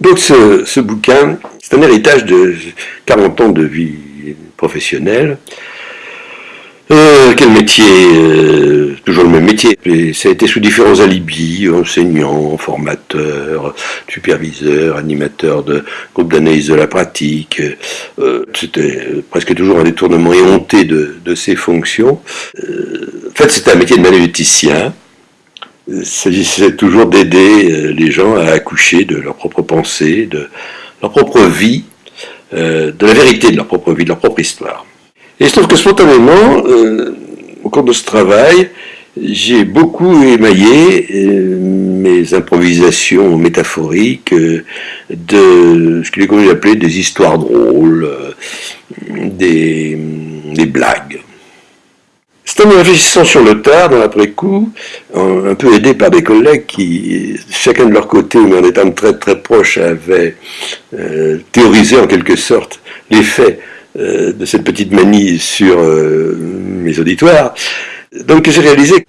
Donc ce, ce bouquin, c'est un héritage de 40 ans de vie professionnelle. Euh, quel métier euh, Toujours le même métier. Ça a été sous différents alibis, enseignant, formateur, superviseur, animateur de groupe d'analyse de la pratique. Euh, C'était presque toujours un détournement éhonté de, de ces fonctions. Euh, en fait, c'était un métier de manuéticien. Il s'agissait toujours d'aider les gens à accoucher de leur propre pensée, de leur propre vie, de la vérité de leur propre vie, de leur propre histoire. Et je trouve que spontanément, euh, au cours de ce travail, j'ai beaucoup émaillé euh, mes improvisations métaphoriques euh, de ce qu'il est connu d'appeler des histoires drôles, des blagues. En réfléchissant sur le tard, dans l'après-coup, un peu aidé par des collègues qui, chacun de leur côté, mais en étant très très proches, avaient théorisé en quelque sorte l'effet euh, de cette petite manie sur euh, mes auditoires. Donc j'ai réalisé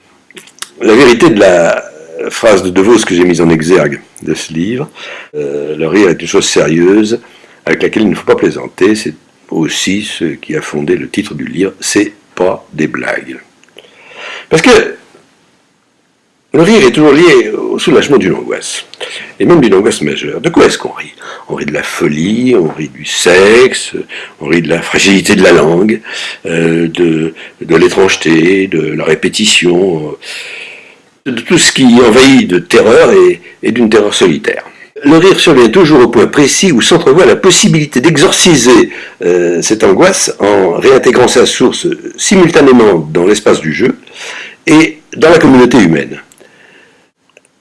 la vérité de la phrase de De Vos que j'ai mise en exergue de ce livre. Euh, le rire est une chose sérieuse avec laquelle il ne faut pas plaisanter. C'est aussi ce qui a fondé le titre du livre. C'est des blagues. Parce que le rire est toujours lié au soulagement d'une angoisse, et même d'une angoisse majeure. De quoi est-ce qu'on rit? On rit de la folie, on rit du sexe, on rit de la fragilité de la langue, euh, de, l'étrangeté, de la répétition, euh, de tout ce qui envahit de terreur et d'une terreur solitaire. Le rire survient toujours au point précis où s'entrevoit la possibilité d'exorciser euh, cette angoisse en réintégrant sa source simultanément dans l'espace du jeu et dans la communauté humaine.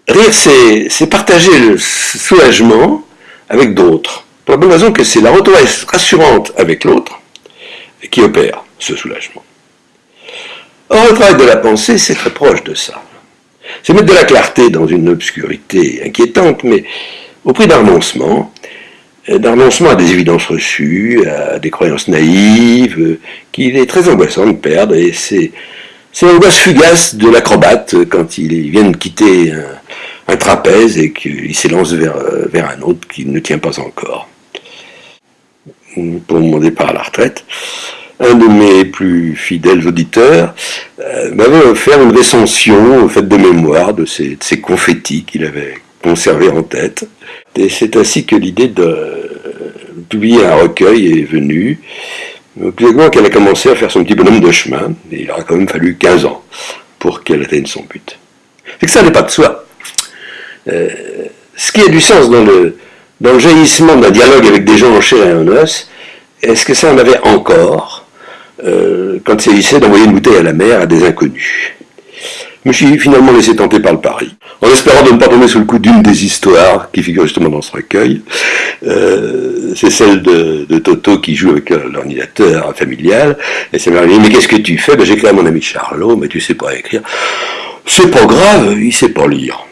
Rire, c'est partager le soulagement avec d'autres. Pour la bonne raison que c'est la retour rassurante avec l'autre qui opère ce soulagement. Or, le travail de la pensée, c'est très proche de ça. C'est mettre de la clarté dans une obscurité inquiétante, mais au prix d'un renoncement, d'un renoncement à des évidences reçues, à des croyances naïves, euh, qu'il est très angoissant de perdre, et c'est l'angoisse fugace de l'acrobate quand il vient de quitter un, trapèze et qu'il s'élance vers, euh, vers un autre qui ne tient pas encore. Pour mon départ à la retraite, un de mes plus fidèles auditeurs euh, m'avait offert une recension faite de mémoire de ces, de ces confettis qu'il avait conservés en tête. Et c'est ainsi que l'idée de publier un recueil est venue. Plus qu'elle a commencé à faire son petit bonhomme de chemin, il aura quand même fallu 15 ans pour qu'elle atteigne son but. C'est que ça n'est pas de soi. Euh, ce qui a du sens dans le, dans le jaillissement d'un dialogue avec des gens en chair et en os, est-ce que ça en avait encore euh, quand il s'agissait d'envoyer une bouteille à la mer à des inconnus? Je me suis finalement laissé tenter par le pari, en espérant de ne pas tomber sous le coup d'une des histoires qui figure justement dans ce recueil. Euh, c'est celle de, de, Toto qui joue avec l'ordinateur familial, et ça m'a dit, mais qu'est-ce que tu fais? Ben, J'écris à mon ami Charlot, mais tu sais pas écrire. C'est pas grave, il sait pas lire.